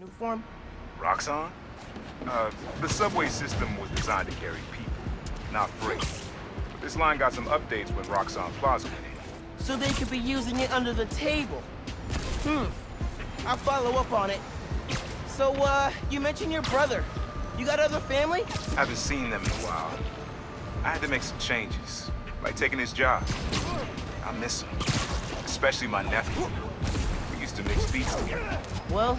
new form? Roxxon? Uh, the subway system was designed to carry people, not freight. But this line got some updates when Roxxon Plaza went in. So they could be using it under the table. Hmm. I'll follow up on it. So, uh, you mentioned your brother. You got other family? I haven't seen them in a while. I had to make some changes, like taking his job. I miss him, especially my nephew. We used to mix beats together. Well,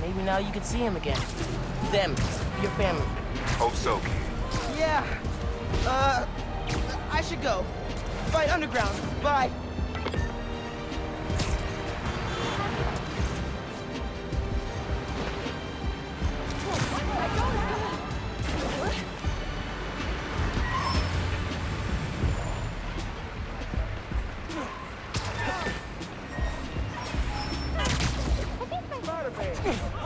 maybe now you can see him again. Them, your family. Hope so, kid. Yeah. Uh, I should go. Fight Underground. Bye. Ugh.